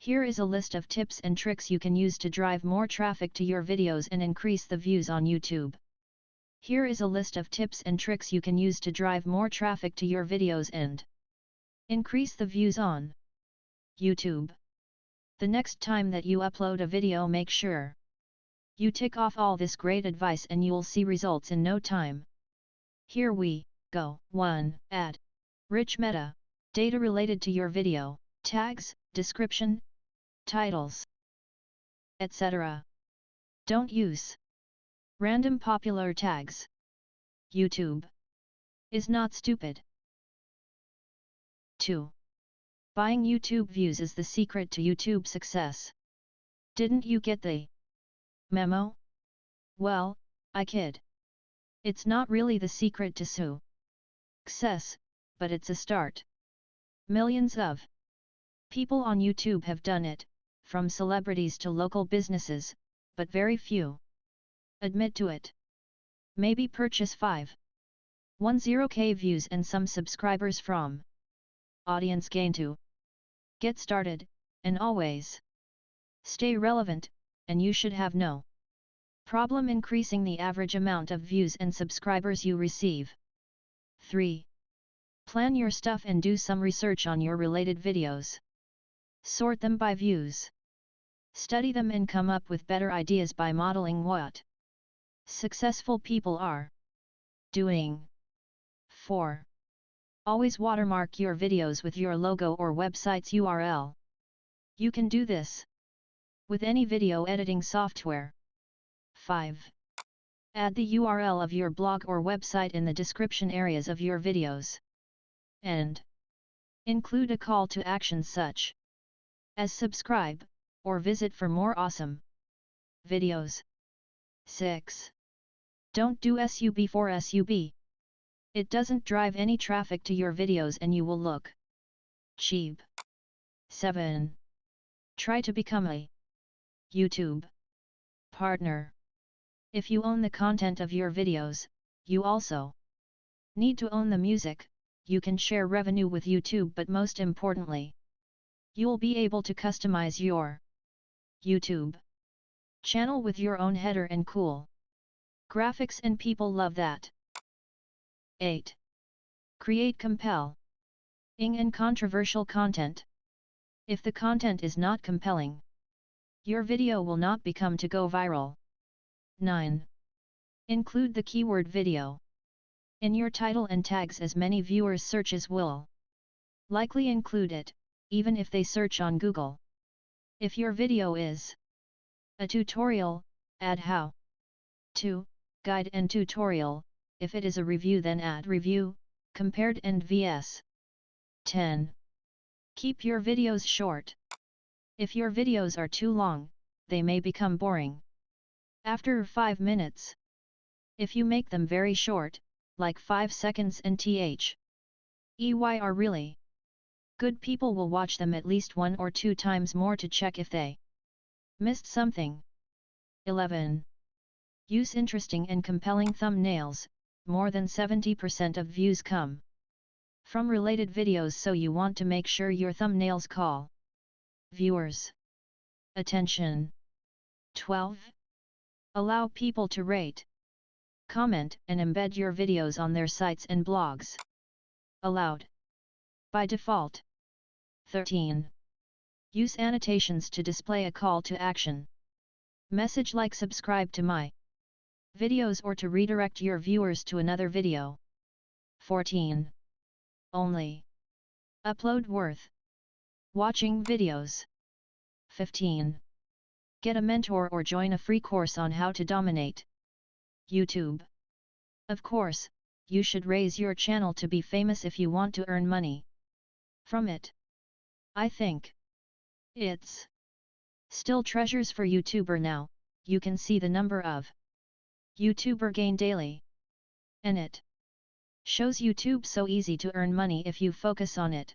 Here is a list of tips and tricks you can use to drive more traffic to your videos and increase the views on YouTube. Here is a list of tips and tricks you can use to drive more traffic to your videos and increase the views on YouTube. The next time that you upload a video make sure you tick off all this great advice and you'll see results in no time. Here we go. 1. Add rich meta data related to your video, tags, description, titles, etc. Don't use random popular tags. YouTube is not stupid. 2. Buying YouTube views is the secret to YouTube success. Didn't you get the memo? Well, I kid. It's not really the secret to success, but it's a start. Millions of people on YouTube have done it, from celebrities to local businesses, but very few admit to it. Maybe purchase 5. 10k views and some subscribers from audience gain to get started, and always stay relevant, and you should have no problem increasing the average amount of views and subscribers you receive. 3. Plan your stuff and do some research on your related videos. Sort them by views. Study them and come up with better ideas by modeling what successful people are doing. 4. Always watermark your videos with your logo or website's URL. You can do this with any video editing software. 5. Add the URL of your blog or website in the description areas of your videos. And include a call to action such as subscribe, or visit for more awesome videos. 6. Don't do SUB for SUB. It doesn't drive any traffic to your videos and you will look cheap. 7. Try to become a YouTube partner. If you own the content of your videos, you also need to own the music, you can share revenue with YouTube but most importantly, you'll be able to customize your YouTube channel with your own header and cool graphics and people love that. 8. Create compel ing and controversial content. If the content is not compelling, your video will not become to go viral. 9. Include the keyword video in your title and tags as many viewers searches will likely include it, even if they search on Google. If your video is a tutorial, add how to, guide and tutorial, if it is a review then add review, compared and vs. 10. Keep your videos short. If your videos are too long, they may become boring. After 5 minutes. If you make them very short, like 5 seconds and th. EY are really good people will watch them at least one or two times more to check if they missed something. 11. Use interesting and compelling thumbnails, more than 70% of views come from related videos so you want to make sure your thumbnails call viewers attention. 12. Allow people to rate, comment and embed your videos on their sites and blogs. Allowed. By default. 13. Use annotations to display a call to action. Message like subscribe to my videos or to redirect your viewers to another video. 14. Only. Upload worth. Watching videos. 15. Get a mentor or join a free course on how to dominate YouTube. Of course, you should raise your channel to be famous if you want to earn money from it. I think it's still treasures for YouTuber now, you can see the number of YouTuber gain daily. And it shows YouTube so easy to earn money if you focus on it.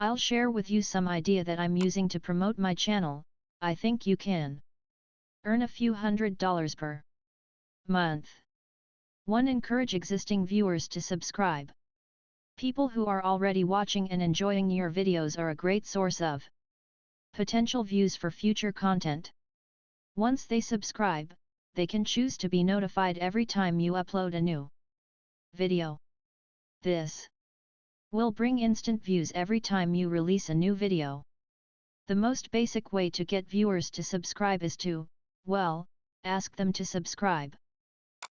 I'll share with you some idea that I'm using to promote my channel, I think you can earn a few hundred dollars per month. 1. Encourage existing viewers to subscribe. People who are already watching and enjoying your videos are a great source of Potential views for future content. Once they subscribe, they can choose to be notified every time you upload a new video. This will bring instant views every time you release a new video. The most basic way to get viewers to subscribe is to, well, ask them to subscribe.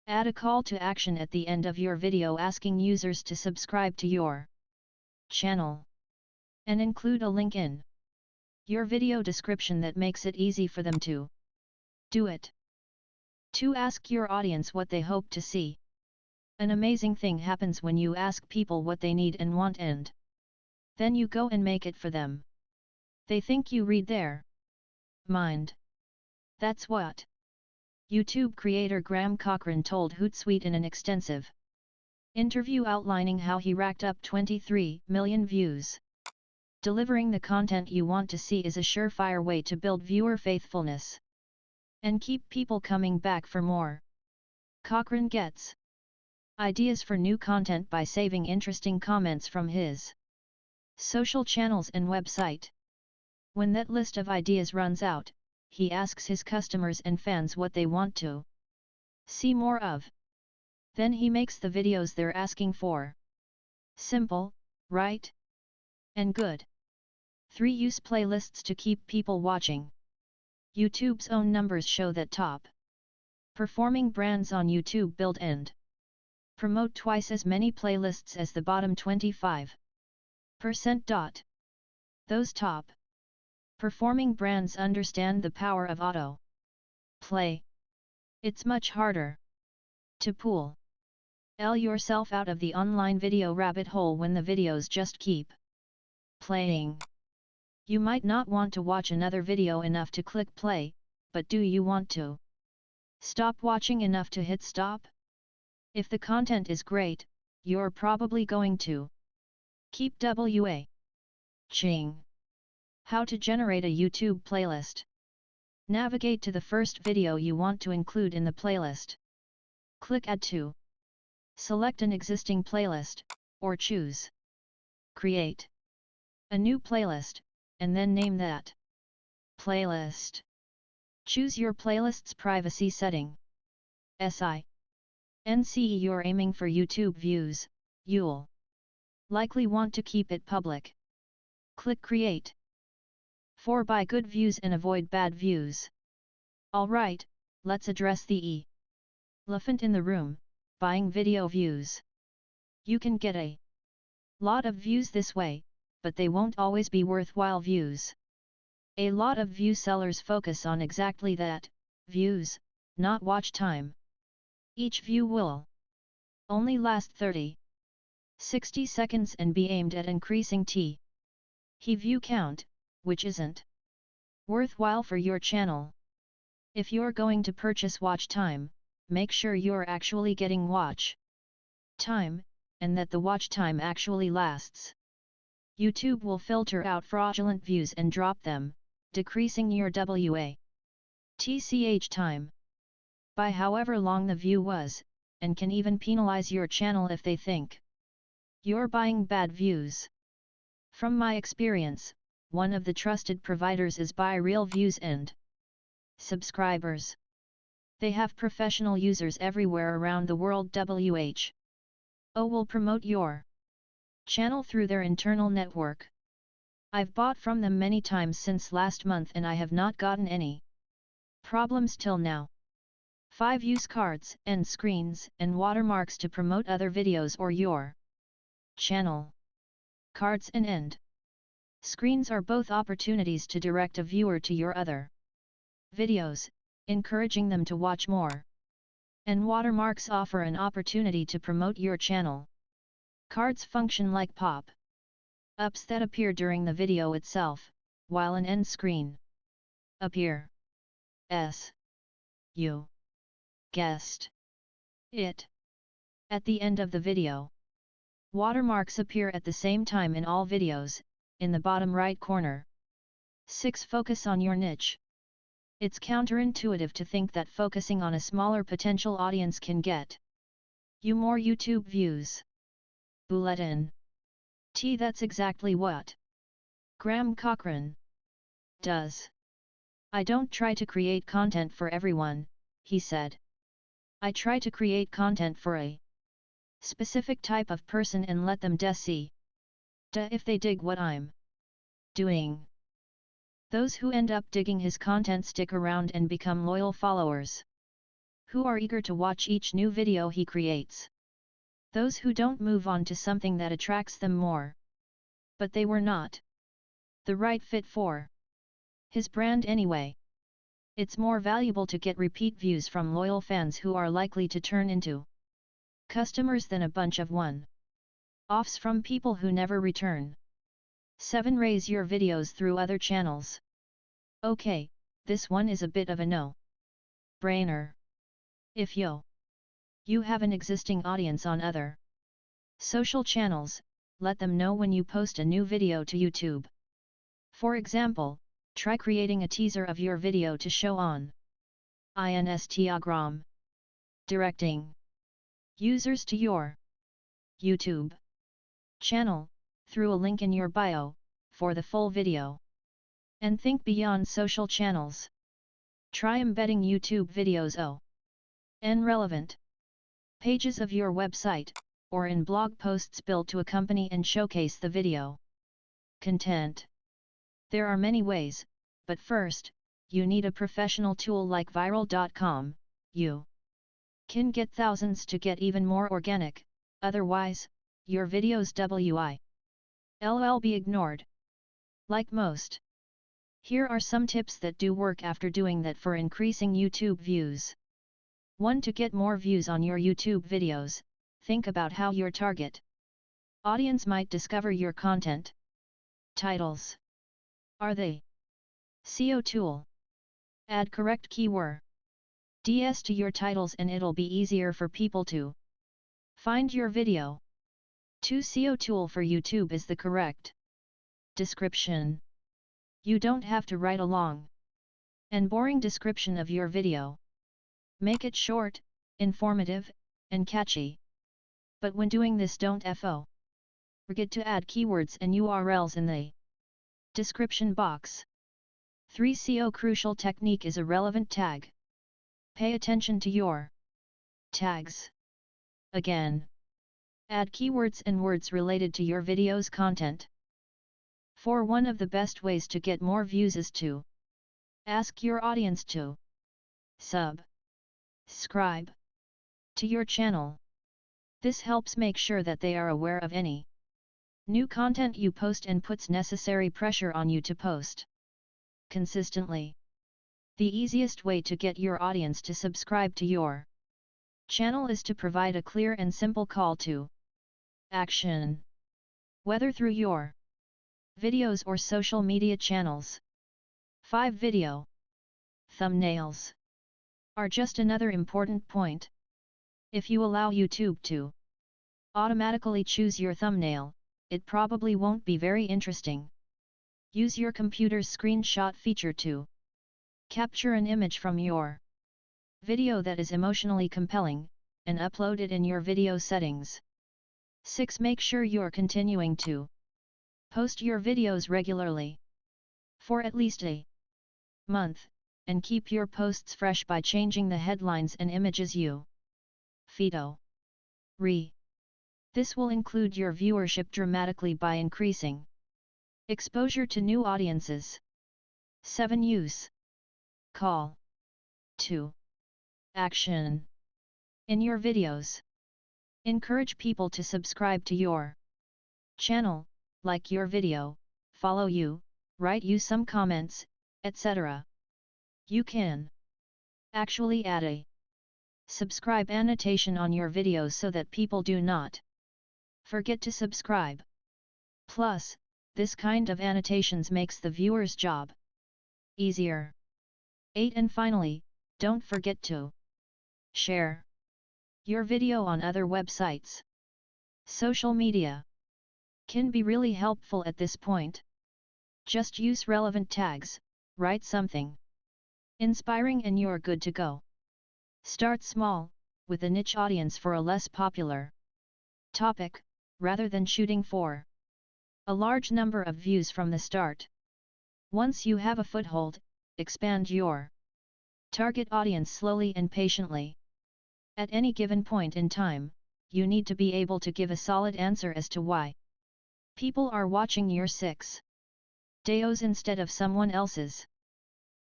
Add a call to action at the end of your video asking users to subscribe to your channel. And include a link in your video description that makes it easy for them to do it. 2. Ask your audience what they hope to see. An amazing thing happens when you ask people what they need and want and then you go and make it for them. They think you read their mind. That's what YouTube creator Graham Cochran told Hootsuite in an extensive interview outlining how he racked up 23 million views. Delivering the content you want to see is a surefire way to build viewer faithfulness and keep people coming back for more. Cochran gets ideas for new content by saving interesting comments from his social channels and website. When that list of ideas runs out, he asks his customers and fans what they want to see more of. Then he makes the videos they're asking for. Simple, right? And good. 3. Use playlists to keep people watching. YouTube's own numbers show that top performing brands on YouTube build and promote twice as many playlists as the bottom 25%. Those top Performing brands understand the power of auto play. It's much harder to pull L yourself out of the online video rabbit hole when the videos just keep playing. You might not want to watch another video enough to click play, but do you want to stop watching enough to hit stop? If the content is great, you're probably going to keep WA. Ching. How to generate a YouTube playlist. Navigate to the first video you want to include in the playlist. Click Add to. Select an existing playlist, or choose Create a new playlist, and then name that playlist. Choose your playlist's privacy setting. SI. NCE you're aiming for YouTube views, you'll likely want to keep it public. Click Create. 4. Buy good views and avoid bad views. Alright, let's address the E. Elephant in the room, buying video views. You can get a lot of views this way, but they won't always be worthwhile views. A lot of view sellers focus on exactly that, views, not watch time. Each view will only last 30 60 seconds and be aimed at increasing T. He view count, which isn't worthwhile for your channel. If you're going to purchase watch time, make sure you're actually getting watch time, and that the watch time actually lasts. YouTube will filter out fraudulent views and drop them, decreasing your WA. TCH time by however long the view was, and can even penalize your channel if they think you're buying bad views. From my experience, one of the trusted providers is Buy Real Views and subscribers. They have professional users everywhere around the world WH. O will promote your channel through their internal network. I've bought from them many times since last month and I have not gotten any problems till now. 5. Use cards, end screens, and watermarks to promote other videos or your channel. Cards and end Screens are both opportunities to direct a viewer to your other videos, encouraging them to watch more. And watermarks offer an opportunity to promote your channel. Cards function like pop ups that appear during the video itself, while an end screen appear. You Guessed. It. At the end of the video. Watermarks appear at the same time in all videos, in the bottom right corner. 6. Focus on your niche. It's counterintuitive to think that focusing on a smaller potential audience can get you more YouTube views. Bulletin. T. That's exactly what Graham Cochran Does. I don't try to create content for everyone, he said. I try to create content for a specific type of person and let them see. If they dig what I'm doing. Those who end up digging his content stick around and become loyal followers. Who are eager to watch each new video he creates. Those who don't move on to something that attracts them more. But they were not the right fit for his brand anyway. It's more valuable to get repeat views from loyal fans who are likely to turn into customers than a bunch of one offs from people who never return. 7. Raise your videos through other channels. Okay, this one is a bit of a no brainer. If yo you have an existing audience on other social channels, let them know when you post a new video to YouTube. For example, try creating a teaser of your video to show on Instagram. Directing users to your YouTube channel through a link in your bio for the full video. And think beyond social channels. Try embedding YouTube videos oh. o n relevant pages of your website or in blog posts built to accompany and showcase the video content. There are many ways, but first, you need a professional tool like Viral.com, you can get thousands to get even more organic, otherwise, your videos wi LL be ignored. Like most. Here are some tips that do work after doing that for increasing YouTube views. 1. To get more views on your YouTube videos, think about how your target audience might discover your content. Titles are they? SEO tool. Add correct keyword DS to your titles and it'll be easier for people to find your video. 2 SEO tool for YouTube is the correct description. You don't have to write a long and boring description of your video. Make it short, informative, and catchy. But when doing this don't FO. Forget to add keywords and URLs in the Description box 3CO crucial technique is a relevant tag. Pay attention to your tags. Again. Add keywords and words related to your video's content. For one of the best ways to get more views is to ask your audience to sub scribe to your channel. This helps make sure that they are aware of any New content you post and puts necessary pressure on you to post consistently. The easiest way to get your audience to subscribe to your channel is to provide a clear and simple call to action. Whether through your videos or social media channels. 5. Video thumbnails are just another important point. If you allow YouTube to automatically choose your thumbnail, it probably won't be very interesting. Use your computer's screenshot feature to capture an image from your video that is emotionally compelling, and upload it in your video settings. 6. Make sure you're continuing to post your videos regularly for at least a month, and keep your posts fresh by changing the headlines and images you feedo re this will include your viewership dramatically by increasing exposure to new audiences. 7. Use Call 2. Action In your videos. Encourage people to subscribe to your channel, like your video, follow you, write you some comments, etc. You can actually add a subscribe annotation on your videos so that people do not Forget to subscribe. Plus, this kind of annotations makes the viewer's job easier. 8. And finally, don't forget to share your video on other websites. Social media can be really helpful at this point. Just use relevant tags, write something inspiring and you're good to go. Start small, with a niche audience for a less popular topic, rather than shooting for a large number of views from the start. Once you have a foothold, expand your target audience slowly and patiently. At any given point in time, you need to be able to give a solid answer as to why people are watching your 6 Daos instead of someone else's.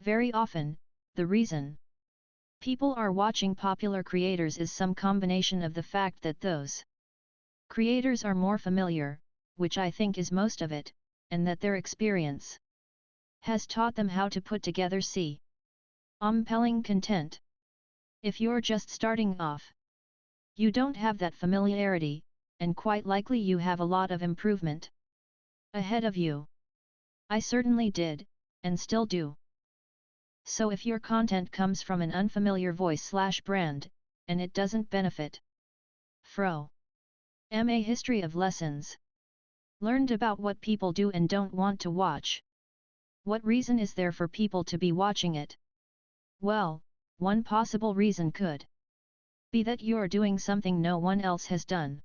Very often, the reason people are watching popular creators is some combination of the fact that those creators are more familiar, which I think is most of it, and that their experience has taught them how to put together see compelling content. If you're just starting off, you don't have that familiarity, and quite likely you have a lot of improvement ahead of you. I certainly did, and still do. So if your content comes from an unfamiliar voice slash brand, and it doesn't benefit Fro. MA History of Lessons Learned about what people do and don't want to watch. What reason is there for people to be watching it? Well, one possible reason could be that you're doing something no one else has done.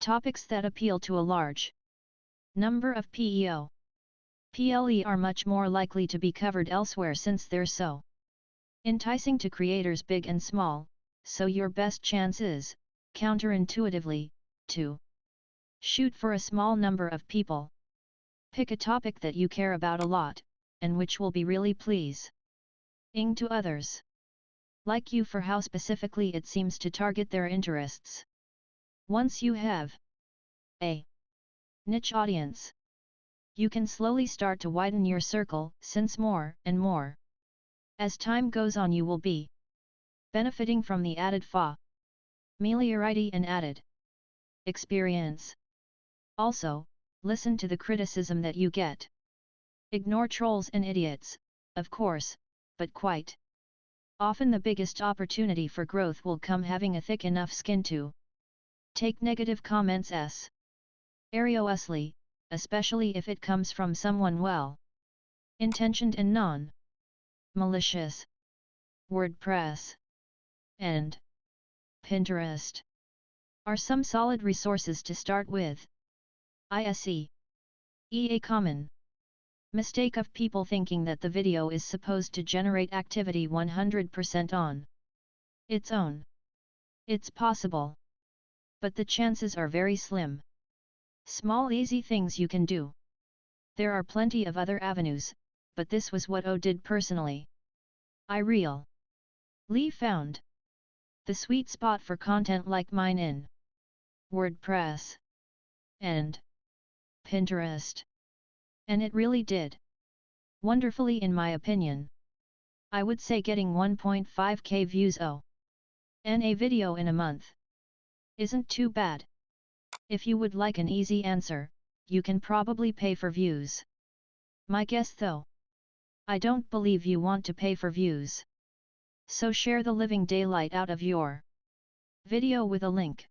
Topics that appeal to a large number of PEO. PLE are much more likely to be covered elsewhere since they're so enticing to creators big and small, so your best chance is, counterintuitively, to shoot for a small number of people. Pick a topic that you care about a lot, and which will be really pleasing to others. Like you for how specifically it seems to target their interests. Once you have a niche audience, you can slowly start to widen your circle, since more and more. As time goes on you will be benefiting from the added fa familiarity and added experience. Also, listen to the criticism that you get. Ignore trolls and idiots, of course, but quite often the biggest opportunity for growth will come having a thick enough skin to take negative comments s. seriously, especially if it comes from someone well intentioned and non malicious. WordPress and Pinterest are some solid resources to start with. ISE. EA Common. Mistake of people thinking that the video is supposed to generate activity 100% on its own. It's possible. But the chances are very slim. Small easy things you can do. There are plenty of other avenues, but this was what O did personally. I real. Lee found the sweet spot for content like mine in WordPress and Pinterest. And it really did. Wonderfully in my opinion. I would say getting 1.5k views oh. And a video in a month. Isn't too bad. If you would like an easy answer, you can probably pay for views. My guess though. I don't believe you want to pay for views. So share the living daylight out of your video with a link.